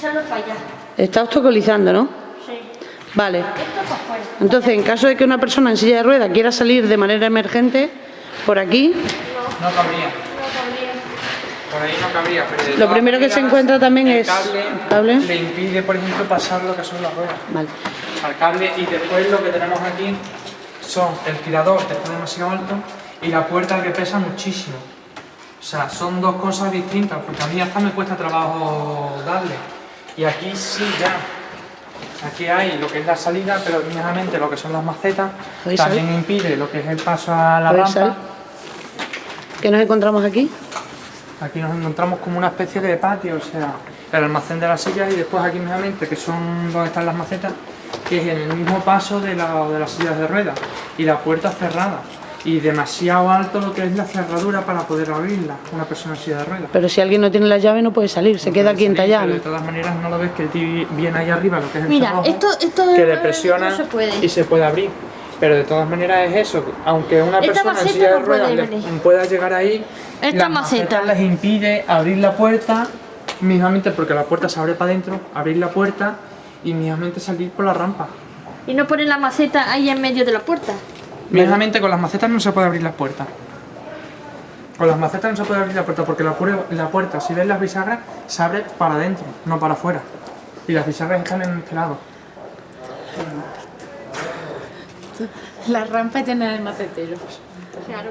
para allá. Está obstaculizando, ¿no? Sí. Vale. Para. Entonces, en caso de que una persona en silla de ruedas quiera salir de manera emergente, por aquí, No cabría. No cabría. Por ahí no cabría. Pero Lo primero que se encuentra también el es cable, cable. Le impide, por ejemplo, pasar lo que son las ruedas. vale. al cable y después lo que tenemos aquí son el tirador que está demasiado alto y la puerta que pesa muchísimo. O sea, son dos cosas distintas, porque a mí hasta me cuesta trabajo darle. Y aquí sí ya. Aquí hay lo que es la salida, pero mismamente lo que son las macetas ¿Podéis también impide lo que es el paso a la ¿Podéis rampa. ¿Qué nos encontramos aquí? Aquí nos encontramos como una especie de patio, o sea, el almacén de las sillas y después aquí mismamente, que son donde están las macetas, que es en el mismo paso de, la- de las sillas de ruedas y la puerta cerrada y demasiado alto lo que es la cerradura para poder abrirla, una persona en silla de ruedas. Pero si alguien no tiene la llave no puede salir, se queda aquí entallado. De todas maneras no lo ves que viene ahí arriba lo que es el Mira, cerrojo, esto, esto que le presiona no se puede. y se puede abrir. Pero de todas maneras es eso, aunque una Esta persona en silla de no puede ruedas le- pueda llegar ahí, Esta las maceta. les impide abrir la puerta, mismamente porque la puerta se abre para adentro, abrir la puerta y mismamente salir por la rampa. Y no ponen la maceta ahí en medio de la puerta. Mismamente con las macetas no se puede abrir las puertas. Con las macetas no se puede abrir la puerta porque la, la puerta, si ves las bisagras, se abre para adentro, no para afuera. Y las bisagras están en este lado. La rampa llena de maceteros. Claro,